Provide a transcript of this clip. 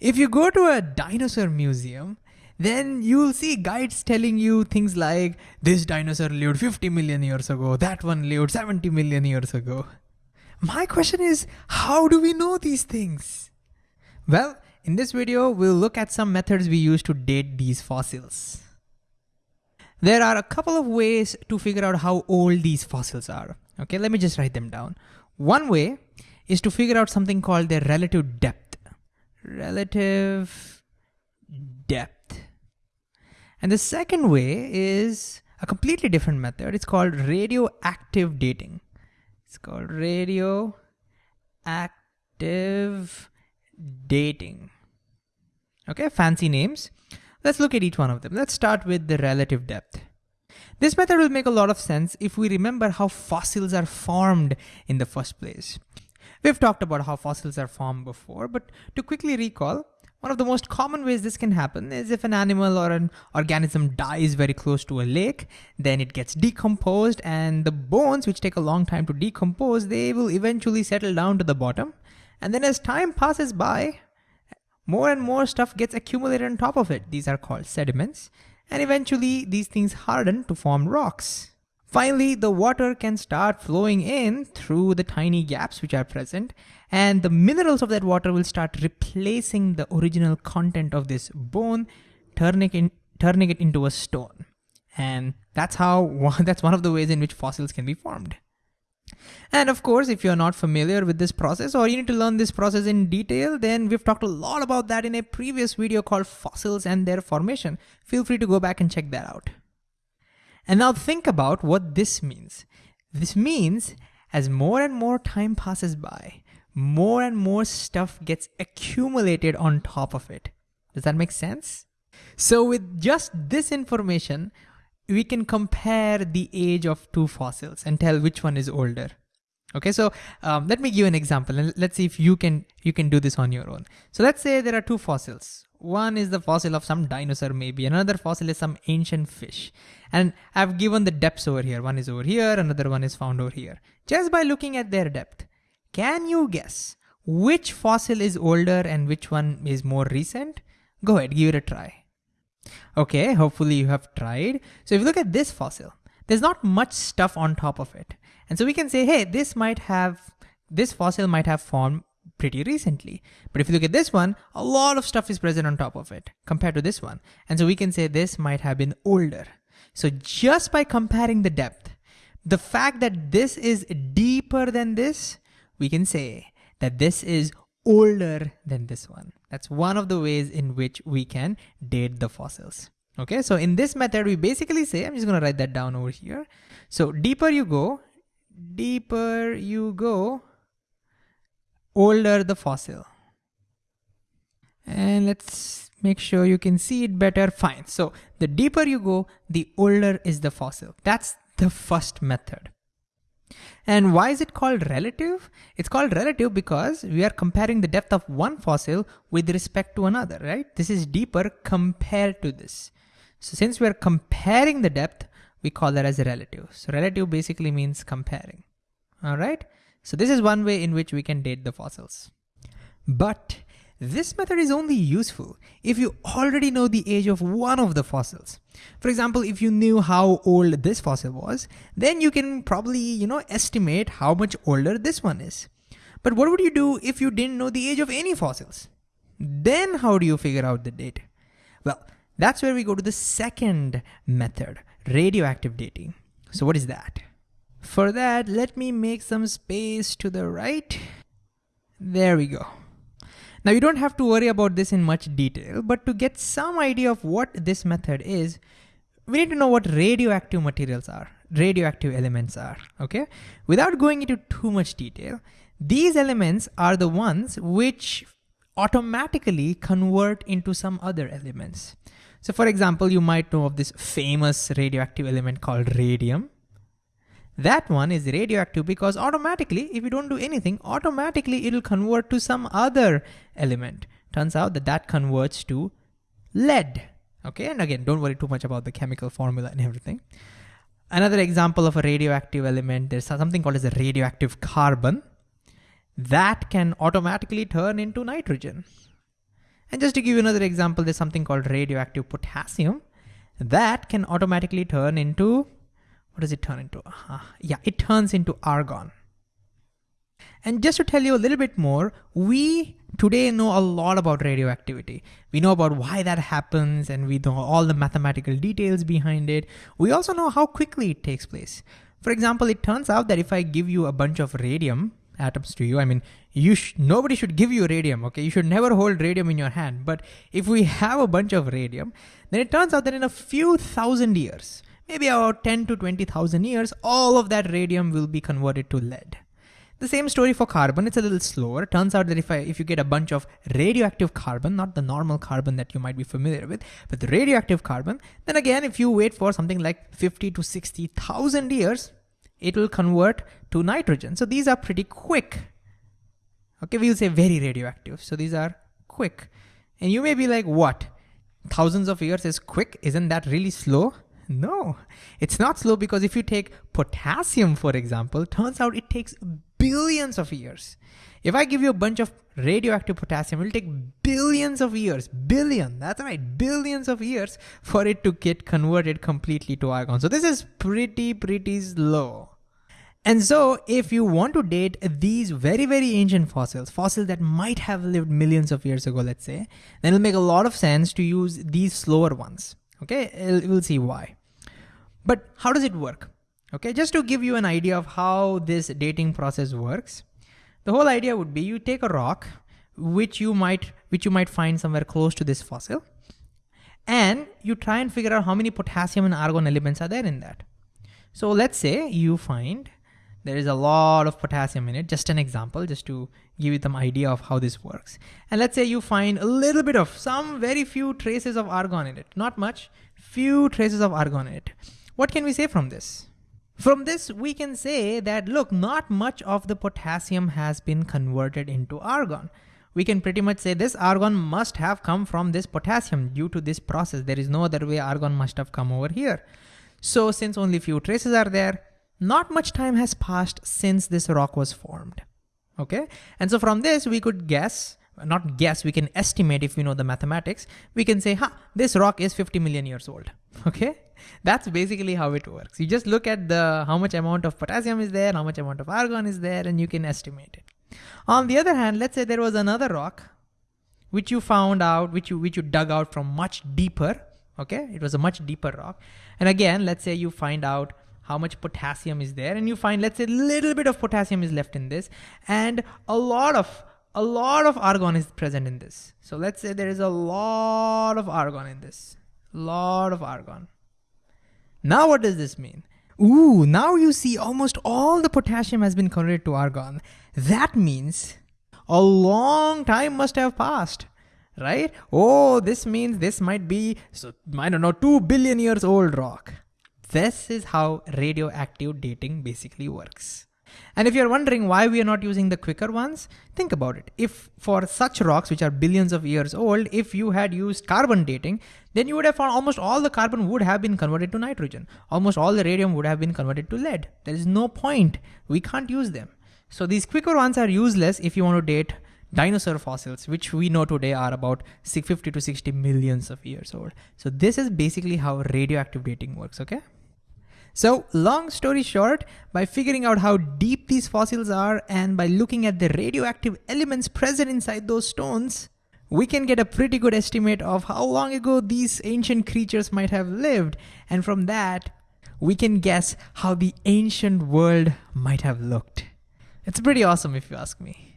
If you go to a dinosaur museum, then you'll see guides telling you things like this dinosaur lived 50 million years ago, that one lived 70 million years ago. My question is, how do we know these things? Well, in this video, we'll look at some methods we use to date these fossils. There are a couple of ways to figure out how old these fossils are. Okay, let me just write them down. One way is to figure out something called their relative depth. Relative depth. And the second way is a completely different method. It's called radioactive dating. It's called radioactive dating. Okay, fancy names. Let's look at each one of them. Let's start with the relative depth. This method will make a lot of sense if we remember how fossils are formed in the first place. We've talked about how fossils are formed before, but to quickly recall, one of the most common ways this can happen is if an animal or an organism dies very close to a lake, then it gets decomposed and the bones, which take a long time to decompose, they will eventually settle down to the bottom. And then as time passes by, more and more stuff gets accumulated on top of it. These are called sediments. And eventually these things harden to form rocks. Finally, the water can start flowing in through the tiny gaps which are present and the minerals of that water will start replacing the original content of this bone, turning, in, turning it into a stone. And that's how, that's one of the ways in which fossils can be formed. And of course, if you're not familiar with this process or you need to learn this process in detail, then we've talked a lot about that in a previous video called fossils and their formation. Feel free to go back and check that out. And now think about what this means. This means as more and more time passes by, more and more stuff gets accumulated on top of it. Does that make sense? So with just this information, we can compare the age of two fossils and tell which one is older. Okay, so um, let me give an example and let's see if you can you can do this on your own. So let's say there are two fossils. One is the fossil of some dinosaur maybe, another fossil is some ancient fish. And I've given the depths over here. One is over here, another one is found over here. Just by looking at their depth, can you guess which fossil is older and which one is more recent? Go ahead, give it a try. Okay, hopefully you have tried. So if you look at this fossil, there's not much stuff on top of it. And so we can say, hey, this might have, this fossil might have formed pretty recently. But if you look at this one, a lot of stuff is present on top of it compared to this one. And so we can say this might have been older. So just by comparing the depth, the fact that this is deeper than this, we can say that this is older than this one. That's one of the ways in which we can date the fossils. Okay, so in this method, we basically say, I'm just gonna write that down over here. So deeper you go, deeper you go, older the fossil. And let's make sure you can see it better. Fine. So the deeper you go, the older is the fossil. That's the first method. And why is it called relative? It's called relative because we are comparing the depth of one fossil with respect to another, right? This is deeper compared to this. So since we are comparing the depth, we call that as relative. So relative basically means comparing, all right? So this is one way in which we can date the fossils. But this method is only useful if you already know the age of one of the fossils. For example, if you knew how old this fossil was, then you can probably, you know, estimate how much older this one is. But what would you do if you didn't know the age of any fossils? Then how do you figure out the date? Well, that's where we go to the second method, radioactive dating. So what is that? For that, let me make some space to the right. There we go. Now you don't have to worry about this in much detail, but to get some idea of what this method is, we need to know what radioactive materials are, radioactive elements are, okay? Without going into too much detail, these elements are the ones which automatically convert into some other elements. So for example, you might know of this famous radioactive element called radium. That one is radioactive because automatically, if you don't do anything, automatically it'll convert to some other element. Turns out that that converts to lead. Okay, and again, don't worry too much about the chemical formula and everything. Another example of a radioactive element, there's something called as a radioactive carbon. That can automatically turn into nitrogen. And just to give you another example, there's something called radioactive potassium that can automatically turn into, what does it turn into? Uh, yeah, it turns into argon. And just to tell you a little bit more, we today know a lot about radioactivity. We know about why that happens and we know all the mathematical details behind it. We also know how quickly it takes place. For example, it turns out that if I give you a bunch of radium atoms to you, I mean, you sh nobody should give you radium, okay? You should never hold radium in your hand. But if we have a bunch of radium, then it turns out that in a few thousand years, maybe about 10 to 20,000 years, all of that radium will be converted to lead. The same story for carbon, it's a little slower. Turns out that if, I, if you get a bunch of radioactive carbon, not the normal carbon that you might be familiar with, but the radioactive carbon, then again, if you wait for something like 50 to 60,000 years, it will convert to nitrogen. So these are pretty quick. Okay, we'll say very radioactive. So these are quick. And you may be like, what? Thousands of years is quick? Isn't that really slow? No, it's not slow because if you take potassium, for example, turns out it takes billions of years. If I give you a bunch of radioactive potassium, it will take billions of years, billion, that's right, billions of years for it to get converted completely to argon. So this is pretty, pretty slow. And so if you want to date these very, very ancient fossils, fossils that might have lived millions of years ago, let's say, then it'll make a lot of sense to use these slower ones. Okay, we'll see why. But how does it work? Okay, just to give you an idea of how this dating process works, the whole idea would be you take a rock, which you might which you might find somewhere close to this fossil, and you try and figure out how many potassium and argon elements are there in that. So let's say you find there is a lot of potassium in it, just an example, just to give you some idea of how this works. And let's say you find a little bit of some very few traces of argon in it, not much, few traces of argon in it. What can we say from this? From this, we can say that, look, not much of the potassium has been converted into argon. We can pretty much say this argon must have come from this potassium due to this process. There is no other way argon must have come over here. So since only few traces are there, not much time has passed since this rock was formed. Okay. And so from this, we could guess, not guess, we can estimate if we know the mathematics. We can say, huh, this rock is 50 million years old. Okay. That's basically how it works. You just look at the how much amount of potassium is there, how much amount of argon is there, and you can estimate it. On the other hand, let's say there was another rock which you found out, which you which you dug out from much deeper. Okay, it was a much deeper rock. And again, let's say you find out how much potassium is there, and you find, let's say, little bit of potassium is left in this, and a lot of a lot of argon is present in this. So let's say there is a lot of argon in this, lot of argon. Now what does this mean? Ooh, now you see almost all the potassium has been converted to argon. That means a long time must have passed, right? Oh, this means this might be, so, I don't know, 2 billion years old rock. This is how radioactive dating basically works. And if you're wondering why we are not using the quicker ones, think about it. If for such rocks, which are billions of years old, if you had used carbon dating, then you would have found almost all the carbon would have been converted to nitrogen. Almost all the radium would have been converted to lead. There is no point. We can't use them. So these quicker ones are useless if you want to date dinosaur fossils, which we know today are about 50 to 60 millions of years old. So this is basically how radioactive dating works, okay? So long story short, by figuring out how deep these fossils are and by looking at the radioactive elements present inside those stones, we can get a pretty good estimate of how long ago these ancient creatures might have lived. And from that, we can guess how the ancient world might have looked. It's pretty awesome if you ask me.